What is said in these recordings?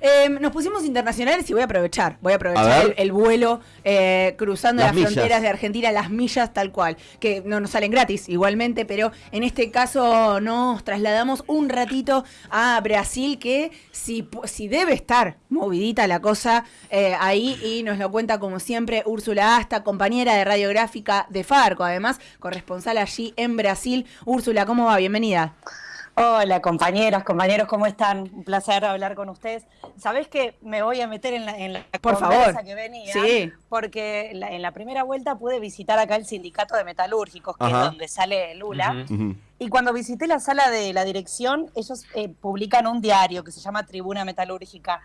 Em, nos pusimos internacionales y voy a aprovechar. Voy a aprovechar el, vuelo eh, cruzando las, fronteras de Argentina, las millas tal cual. Que no nos salen gratis igualmente, pero en este caso nos trasladamos un ratito a Brasil, que si, si debe estar movidita la cosa eh, ahí y nos lo cuenta como siempre Úrsula Asta, compañera de radiográfica de Farco, además corresponsal allí en Brasil. Úrsula, ¿cómo va? Bienvenida. Hola compañeras, compañeros, ¿cómo están? Un placer hablar con ustedes. Sabés que me voy a meter en la, en la Por favor. que venía, sí. porque en la primera vuelta pude visitar acá el sindicato de metalúrgicos, que es donde sale Lula. Y cuando visité la sala de la dirección, ellos eh, publican un diario que se llama Tribuna Metalúrgica.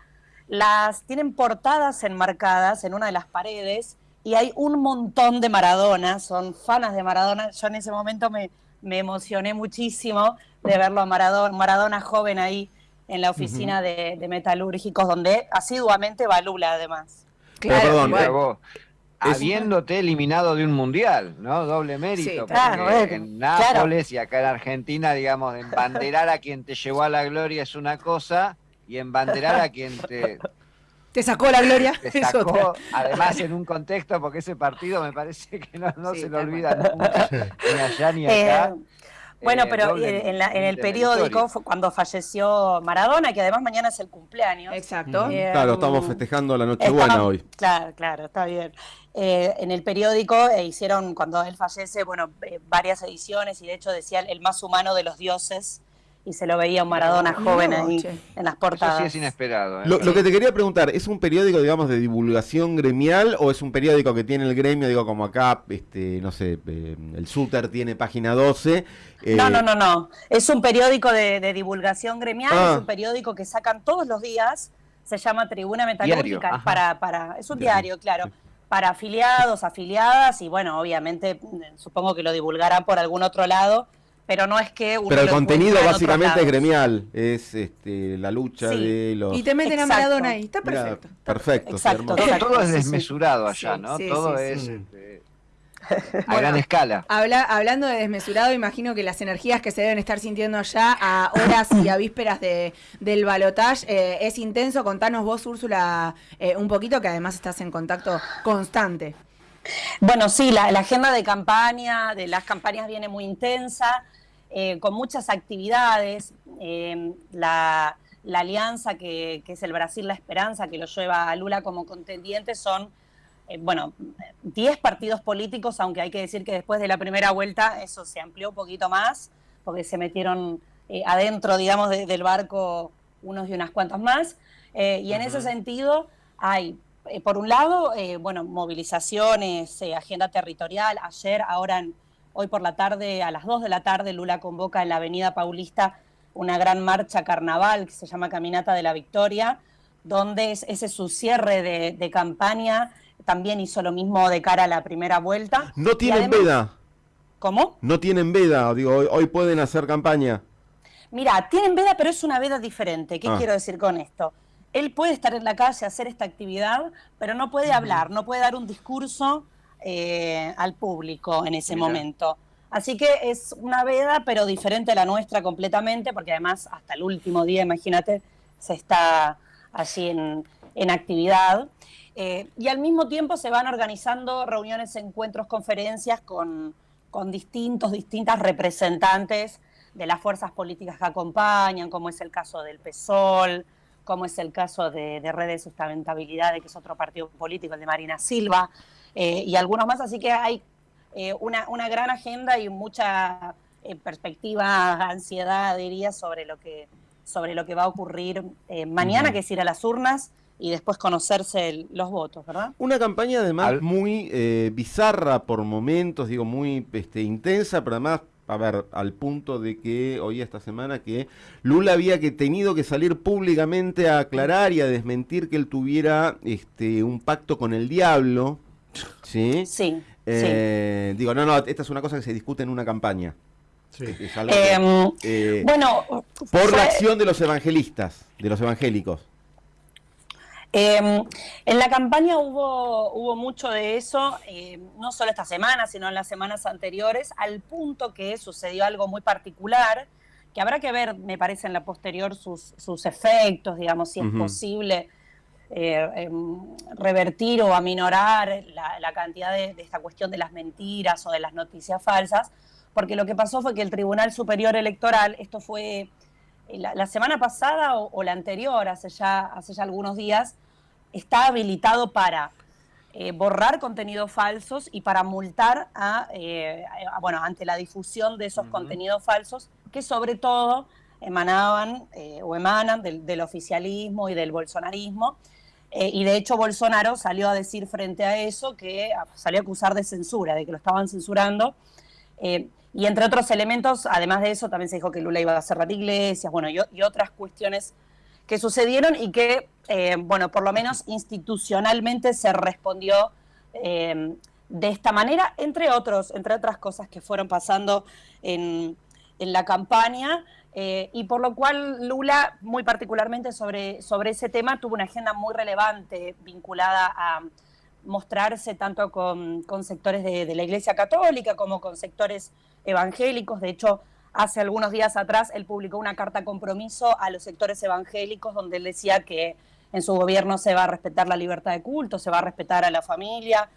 Las tienen portadas enmarcadas en una de las paredes y hay un montón de Maradona, son fanas de Maradona. Yo en ese momento me, me emocioné muchísimo de verlo a Maradona, Maradona joven ahí en la oficina de, metalúrgicos, donde asiduamente va Lula además. Claro, perdón, habiéndote eliminado de un mundial, ¿no? Doble mérito. claro, en Nápoles y acá en Argentina, digamos, embanderar a quien te llevó a la gloria es una cosa y embanderar a quien te te sacó la gloria. Te sacó, además en un contexto, porque ese partido me parece que no, se lo olvida nunca, ni allá ni acá. Eh, bueno, eh, pero en, el periódico, cuando falleció Maradona, que además mañana es el cumpleaños. Exacto. Eh, claro, estamos festejando la Nochebuena hoy. Claro, claro, está bien. en el periódico hicieron, cuando él fallece, bueno, varias ediciones y de hecho decía el más humano de los dioses y se lo veía un Maradona joven ahí en las portadas. Eso sí es inesperado. ¿eh? Lo, que te quería preguntar, ¿es un periódico, digamos, de divulgación gremial o es un periódico que tiene el gremio, digo, como acá, este, no sé, eh, el Suter tiene página 12? Eh, no, no, no, no. Es un periódico de, divulgación gremial, es ah. un periódico que sacan todos los días, se llama Tribuna Metalúrgica, para, para, es un diario, claro para afiliados, afiliadas y bueno, obviamente supongo que lo divulgarán por algún otro lado, pero no es que Pero el contenido básicamente es gremial, es este, la lucha de los... Y te meten a Maradona ahí, está perfecto. perfecto. Exacto, todo, es desmesurado allá, ¿no? todo es... Este, a gran escala. hablando de desmesurado, imagino que las energías que se deben estar sintiendo allá a horas y a vísperas de, del balotage eh, es intenso. Contanos vos, Úrsula, eh, un poquito, que además estás en contacto constante. Bueno, sí, la, agenda de campaña, de las campañas viene muy intensa, eh, con muchas actividades. Eh, la, alianza que, es el Brasil La Esperanza, que lo lleva a Lula como contendiente, son, eh, bueno, 10 partidos políticos, aunque hay que decir que después de la primera vuelta eso se amplió un poquito más, porque se metieron adentro, digamos, del barco unos y unas cuantas más. y en ese sentido hay eh, por un lado, eh, bueno, movilizaciones, eh, agenda territorial. Ayer, ahora, hoy por la tarde, a las 2 de la tarde, Lula convoca en la Avenida Paulista una gran marcha carnaval que se llama Caminata de la Victoria, donde ese es su cierre de, campaña. También hizo lo mismo de cara a la primera vuelta. No tienen veda. ¿Cómo? No tienen veda, digo, hoy, pueden hacer campaña. Mira, tienen veda, pero es una veda diferente. ¿Qué ah. quiero decir con esto? Él puede estar en la calle, hacer esta actividad, pero no puede hablar, no puede dar un discurso eh, al público en ese momento. Así que es una veda, pero diferente a la nuestra completamente, porque además hasta el último día, imagínate, se está allí en, actividad. Eh, y al mismo tiempo se van organizando reuniones, encuentros, conferencias con, con distintos, distintas representantes de las fuerzas políticas que acompañan, como es el caso del PSOL, como es el caso de, Red de Sustentabilidad, que es otro partido político, el de Marina Silva, eh, y algunos más. Así que hay eh, una, gran agenda y mucha eh, perspectiva, ansiedad, diría, sobre lo que, sobre lo que va a ocurrir mañana, que es ir a las urnas y después conocerse los votos, ¿verdad? Una campaña además muy bizarra por momentos, digo, muy este, intensa, pero además a ver, al punto de que hoy esta semana que Lula había que tenido que salir públicamente a aclarar y a desmentir que él tuviera este un pacto con el diablo. Sí. Sí. Eh, digo, no, no, esta es una cosa que se discute en una campaña. Sí. Em, eh, bueno, por la acción de los evangelistas, de los evangélicos. Em, en la campaña hubo, hubo mucho de eso, em, no solo esta semana, sino en las semanas anteriores, al punto que sucedió algo muy particular, que habrá que ver, me parece, en la posterior sus, sus efectos, digamos, si es posible eh, em, revertir o aminorar la, cantidad de, esta cuestión de las mentiras o de las noticias falsas, porque lo que pasó fue que el Tribunal Superior Electoral, esto fue eh, la, semana pasada o, la anterior, hace ya, hace ya algunos días, está habilitado para eh, borrar contenidos falsos y para multar a, bueno, ante la difusión de esos contenidos falsos que sobre todo emanaban o emanan del, del, oficialismo y del bolsonarismo eh, y de hecho Bolsonaro salió a decir frente a eso que salió a acusar de censura, de que lo estaban censurando. Eh, y entre otros elementos, además de eso, también se dijo que Lula iba a cerrar iglesias, bueno, y, otras cuestiones que sucedieron y que, eh, bueno, por lo menos institucionalmente se respondió de esta manera, entre otros, entre otras cosas que fueron pasando en, en la campaña. Eh, y por lo cual Lula, muy particularmente sobre, sobre ese tema, tuvo una agenda muy relevante vinculada a mostrarse tanto con, con sectores de, la Iglesia Católica como con sectores evangélicos. De hecho, hace algunos días atrás él publicó una carta compromiso a los sectores evangélicos donde él decía que en su gobierno se va a respetar la libertad de culto, se va a respetar a la familia.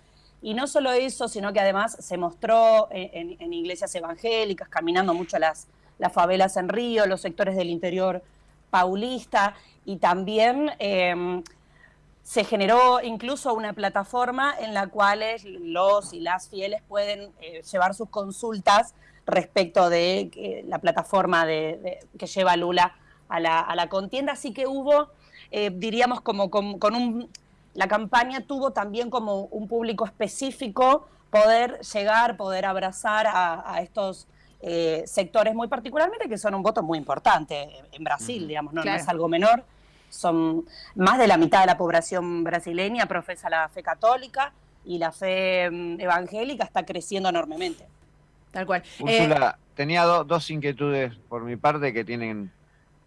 Y no solo eso, sino que además se mostró en, iglesias evangélicas, caminando mucho las, las favelas en Río, los sectores del interior paulista y también em, se generó incluso una plataforma en la cual los y las fieles pueden eh, llevar sus consultas respecto de eh, la plataforma de, que lleva Lula a la, contienda. Así que hubo, eh, diríamos, como con, un... La campaña tuvo también como un público específico poder llegar, poder abrazar a estos eh, sectores muy particularmente que son un voto muy importante en Brasil, digamos, no, es algo menor. Son más de la mitad de la población brasileña profesa la fe católica y la fe mm, evangélica está creciendo enormemente. Tal cual. Úrsula, eh, tenía dos inquietudes por mi parte que tienen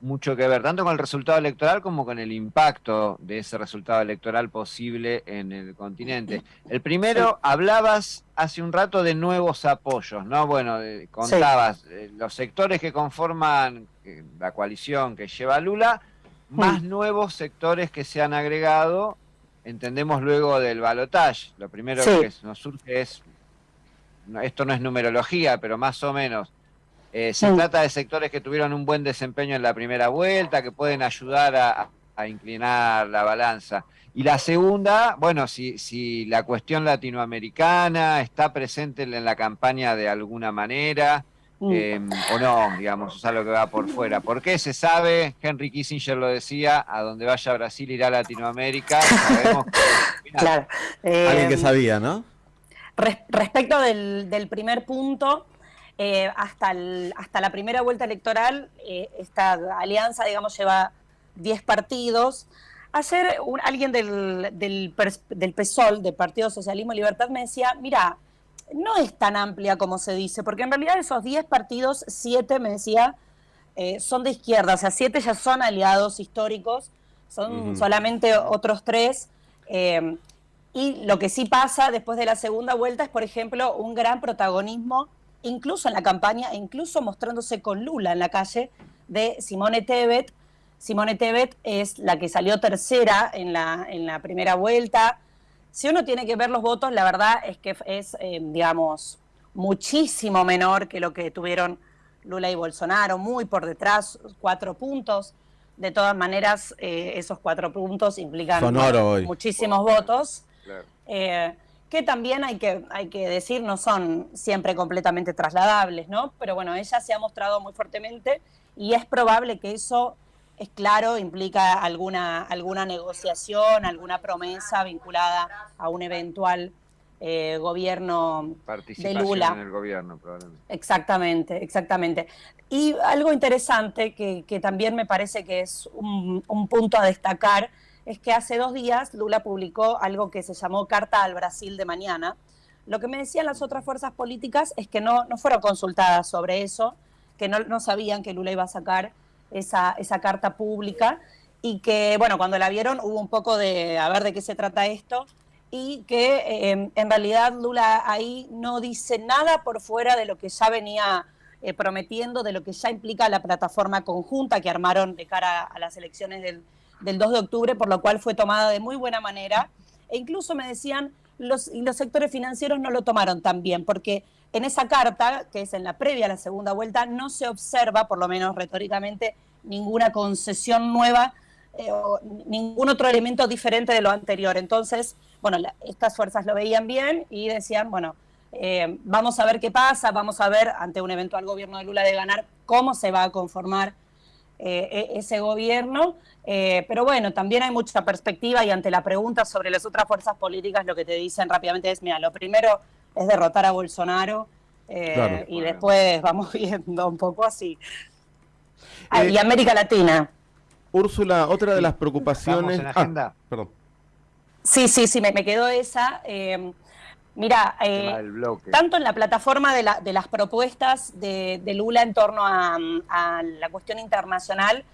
mucho que ver, tanto con el resultado electoral como con el impacto de ese resultado electoral posible en el continente. El primero, hablabas hace un rato de nuevos apoyos, ¿no? Bueno, contabas eh, los sectores que conforman eh, la coalición que lleva Lula, más nuevos sectores que se han agregado, entendemos luego del balotaje. Lo primero que nos surge es, esto no es numerología, pero más o menos eh, se trata de sectores que tuvieron un buen desempeño en la primera vuelta, que pueden ayudar a, inclinar la balanza. Y la segunda, bueno, si, si la cuestión latinoamericana está presente en la campaña de alguna manera, mm. em, o no, digamos, es algo que va por fuera. ¿Por qué se sabe? Henry Kissinger lo decía, a donde vaya Brasil irá Latinoamérica. Sabemos claro. Alguien que em, sabía, ¿no? respecto del primer punto, eh, hasta, hasta la primera vuelta electoral, eh, esta alianza, digamos, lleva 10 partidos. Ayer alguien del, del, del, PSOL, del Partido Socialismo y Libertad, me decía, mira, no es tan amplia como se dice, porque en realidad esos 10 partidos, 7, me decía, eh, son de izquierda, o sea, 7 ya son aliados históricos, son solamente otros 3. y lo que sí pasa después de la segunda vuelta es, por ejemplo, un gran protagonismo incluso en la campaña, incluso mostrándose con Lula en la calle, de Simone Tebet. Simone Tebet es la que salió tercera en la, en la primera vuelta. Si uno tiene que ver los votos, la verdad es que es, eh, digamos, muchísimo menor que lo que tuvieron Lula y Bolsonaro, muy por detrás, cuatro puntos. De todas maneras, eh, esos cuatro puntos implican muchísimos votos. Eh, que también hay que, hay que decir no son siempre completamente trasladables, ¿no? Pero bueno, ella se ha mostrado muy fuertemente y es probable que eso, es claro, implica alguna, alguna negociación, alguna promesa vinculada a un eventual eh, gobierno de Lula. en el gobierno, probablemente. Exactamente, exactamente. Y algo interesante que, que también me parece que es un, un punto a destacar es que hace dos días Lula publicó algo que se llamó Carta al Brasil de Mañana. Lo que me decían las otras fuerzas políticas es que no, no fueron consultadas sobre eso, que no, no sabían que Lula iba a sacar esa, esa carta pública y que, bueno, cuando la vieron hubo un poco de a ver de qué se trata esto y que eh, en realidad Lula ahí no dice nada por fuera de lo que ya venía eh, prometiendo de lo que ya implica la plataforma conjunta que armaron de cara a las elecciones del, del 2 de octubre, por lo cual fue tomada de muy buena manera. E incluso me decían, los, y los sectores financieros no lo tomaron tan bien, porque en esa carta, que es en la previa a la segunda vuelta, no se observa, por lo menos retóricamente, ninguna concesión nueva eh, o ningún otro elemento diferente de lo anterior. Entonces, bueno, estas fuerzas lo veían bien y decían, bueno, eh, vamos a ver qué pasa, vamos a ver ante un eventual gobierno de Lula de ganar cómo se va a conformar eh, e-, ese gobierno. pero bueno, también hay mucha perspectiva y ante la pregunta sobre las otras fuerzas políticas lo que te dicen rápidamente es, mira, lo primero es derrotar a Bolsonaro y después vamos viendo un poco así. Ah, y América Latina. Úrsula, otra de las preocupaciones. Ah, perdón. Sí, sí, sí, me, quedó esa. Eh, mira, eh, tanto en la plataforma de, la, de las propuestas de, Lula en torno a, la cuestión internacional,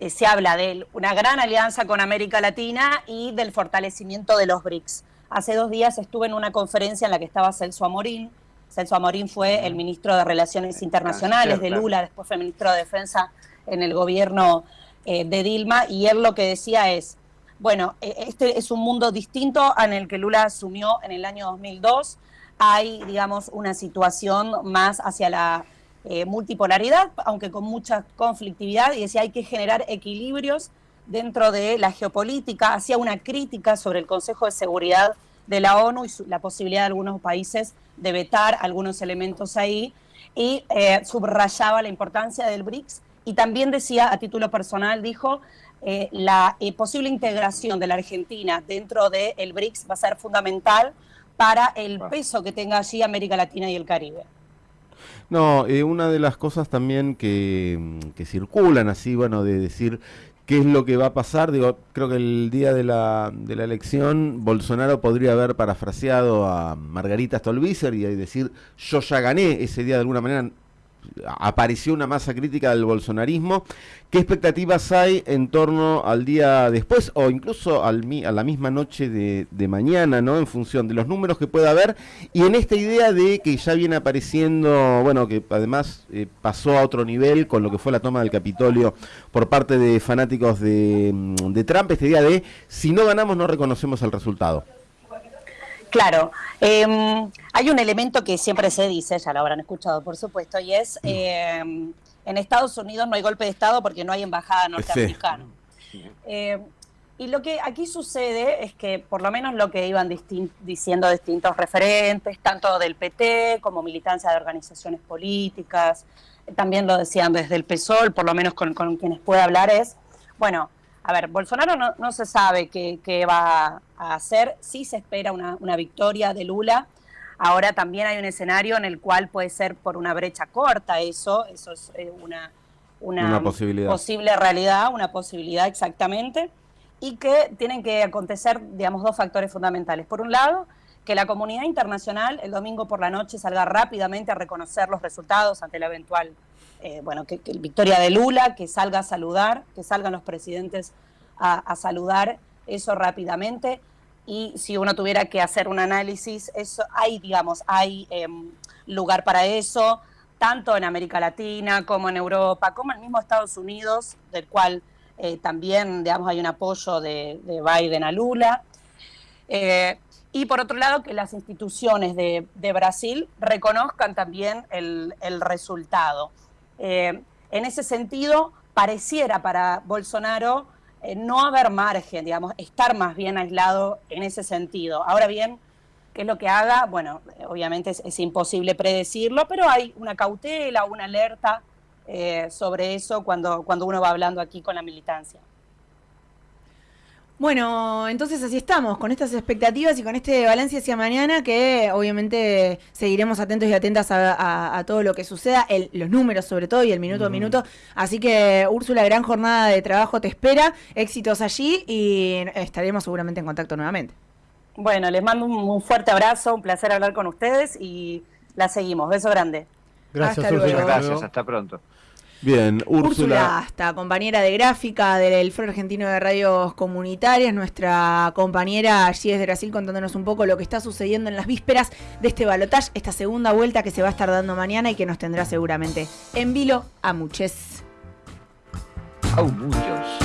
eh, se habla de una gran alianza con América Latina y del fortalecimiento de los BRICS. Hace dos días estuve en una conferencia en la que estaba Celso Amorín. Celso Amorín fue el ministro de Relaciones Internacionales de Lula, después fue ministro de Defensa en el gobierno eh, de Dilma, y él lo que decía es, bueno, e, este es un mundo distinto en el que Lula asumió en el año 2002, hay, digamos, una situación más hacia la eh, multipolaridad, aunque con mucha conflictividad, y decía hay que generar equilibrios dentro de la geopolítica, hacía una crítica sobre el Consejo de Seguridad de la ONU y la posibilidad de algunos países de vetar algunos elementos ahí, y eh, subrayaba la importancia del BRICS y también decía, a título personal, dijo, eh, la eh, posible integración de la Argentina dentro del el BRICS va a ser fundamental para el peso que tenga allí América Latina y el Caribe. No, eh, una de las cosas también que, que, circulan así, bueno, de decir qué es lo que va a pasar, digo, creo que el día de la, de la elección Bolsonaro podría haber parafraseado a Margarita Stolbizer y decir, yo ya gané ese día de alguna manera, apareció una masa crítica del bolsonarismo. ¿Qué expectativas hay en torno al día después o incluso al, a la misma noche de, mañana, ¿no? En función de los números que pueda haber y en esta idea de que ya viene apareciendo, bueno, que además eh, pasó a otro nivel con lo que fue la toma del Capitolio por parte de fanáticos de, de Trump, esta idea de si no ganamos no reconocemos el resultado. Claro, em, hay un elemento que siempre se dice, ya lo habrán escuchado por supuesto, y es, em, en Estados Unidos no hay golpe de Estado porque no hay embajada norteamericana. Em, y lo que aquí sucede es que, por lo menos lo que iban diciendo distintos referentes, tanto del PT como militancia de organizaciones políticas, también lo decían desde el PSOL, por lo menos con, con quienes puede hablar, es, bueno, a ver, Bolsonaro no, se sabe qué, va a hacer, sí se espera una, victoria de Lula. Ahora también hay un escenario en el cual puede ser por una brecha corta eso, eso es eh, una, una, posible realidad, una posibilidad exactamente, y que tienen que acontecer, digamos, dos factores fundamentales. Por un lado, que la comunidad internacional el domingo por la noche salga rápidamente a reconocer los resultados ante la eventual eh, bueno, que, victoria de Lula, que salga a saludar, que salgan los presidentes a, saludar eso rápidamente. Y si uno tuviera que hacer un análisis, eso hay, digamos, hay em, lugar para eso, tanto en América Latina como en Europa, como en el mismo Estados Unidos, del cual eh, también, digamos, hay un apoyo de, Biden a Lula. Eh, y por otro lado, que las instituciones de, Brasil reconozcan también el, resultado. Eh, en ese sentido, pareciera para Bolsonaro eh, no haber margen, digamos, estar más bien aislado en ese sentido. Ahora bien, ¿qué es lo que haga? Bueno, obviamente es, imposible predecirlo, pero hay una cautela, una alerta eh, sobre eso cuando, cuando uno va hablando aquí con la militancia. Bueno, entonces así estamos, con estas expectativas y con este balance hacia mañana que obviamente seguiremos atentos y atentas a, todo lo que suceda, los números sobre todo y el minuto a minuto. Así que Úrsula, gran jornada de trabajo te espera, éxitos allí y estaremos seguramente en contacto nuevamente. Bueno, les mando un, fuerte abrazo, un placer hablar con ustedes y la seguimos. Beso grande. Gracias, hasta Gracias, hasta pronto. Bien, Úrsula. hasta compañera de gráfica del Foro Argentino de Radios Comunitarias, nuestra compañera allí desde Brasil contándonos un poco lo que está sucediendo en las vísperas de este balotaje, esta segunda vuelta que se va a estar dando mañana y que nos tendrá seguramente en vilo a muchos. A muchos.